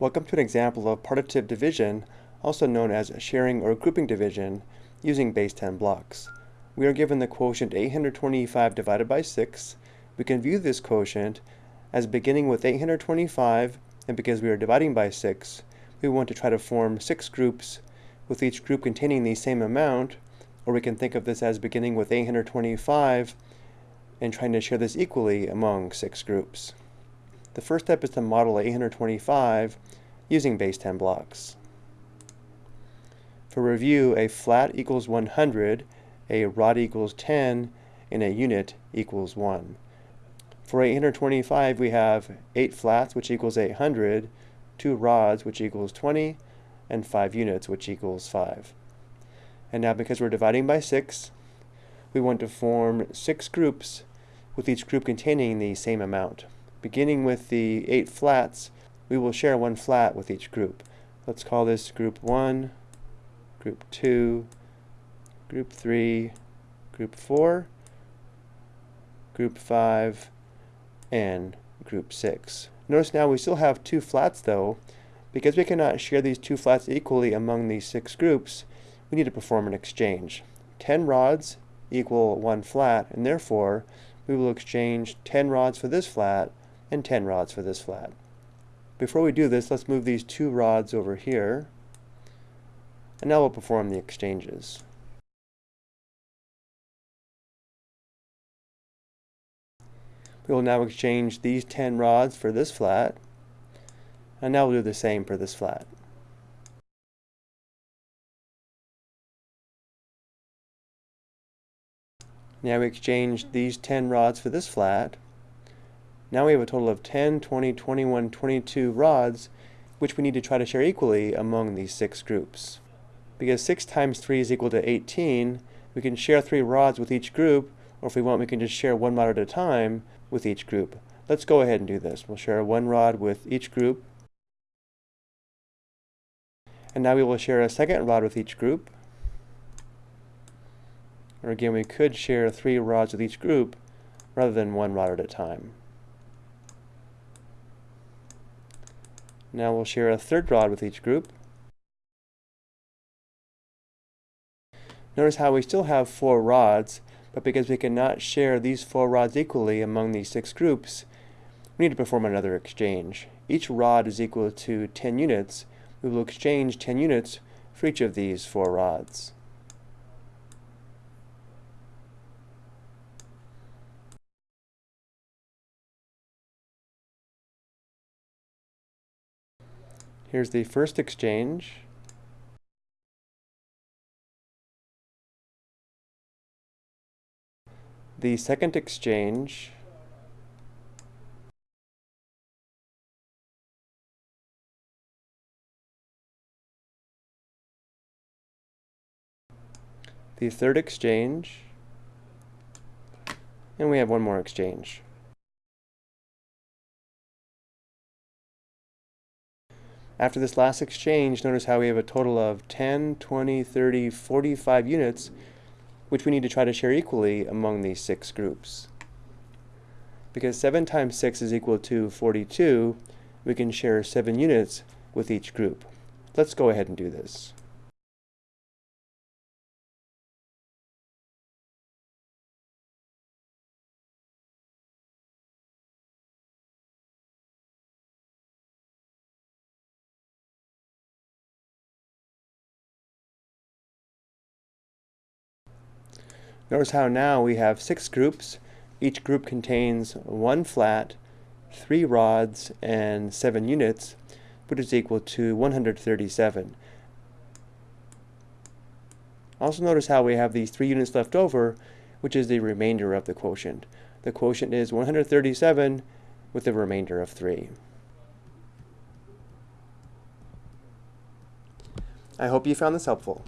Welcome to an example of partitive division, also known as sharing or grouping division, using base 10 blocks. We are given the quotient 825 divided by 6. We can view this quotient as beginning with 825, and because we are dividing by 6, we want to try to form 6 groups, with each group containing the same amount, or we can think of this as beginning with 825 and trying to share this equally among 6 groups. The first step is to model 825 using base 10 blocks. For review, a flat equals 100, a rod equals 10, and a unit equals 1. For 825, we have 8 flats, which equals 800, 2 rods, which equals 20, and 5 units, which equals 5. And now because we're dividing by 6, we want to form 6 groups with each group containing the same amount. Beginning with the 8 flats, we will share one flat with each group. Let's call this group 1, group 2, group 3, group 4, group 5, and group 6. Notice now we still have two flats though. Because we cannot share these two flats equally among these six groups, we need to perform an exchange. 10 rods equal one flat, and therefore we will exchange 10 rods for this flat and 10 rods for this flat. Before we do this, let's move these two rods over here, and now we'll perform the exchanges. We will now exchange these 10 rods for this flat, and now we'll do the same for this flat. Now we exchange these 10 rods for this flat, now we have a total of 10, 20, 21, 22 rods, which we need to try to share equally among these six groups. Because 6 times 3 is equal to 18, we can share 3 rods with each group, or if we want, we can just share one rod at a time with each group. Let's go ahead and do this. We'll share one rod with each group. And now we will share a second rod with each group. Or again, we could share three rods with each group rather than one rod at a time. Now we'll share a third rod with each group. Notice how we still have four rods, but because we cannot share these four rods equally among these six groups, we need to perform another exchange. Each rod is equal to 10 units. We will exchange 10 units for each of these four rods. Here's the first exchange. The second exchange. The third exchange. And we have one more exchange. After this last exchange, notice how we have a total of 10, 20, 30, 45 units, which we need to try to share equally among these six groups. Because 7 times 6 is equal to 42, we can share 7 units with each group. Let's go ahead and do this. Notice how now we have six groups. Each group contains one flat, three rods, and seven units, which is equal to 137. Also notice how we have these three units left over, which is the remainder of the quotient. The quotient is 137 with a remainder of 3. I hope you found this helpful.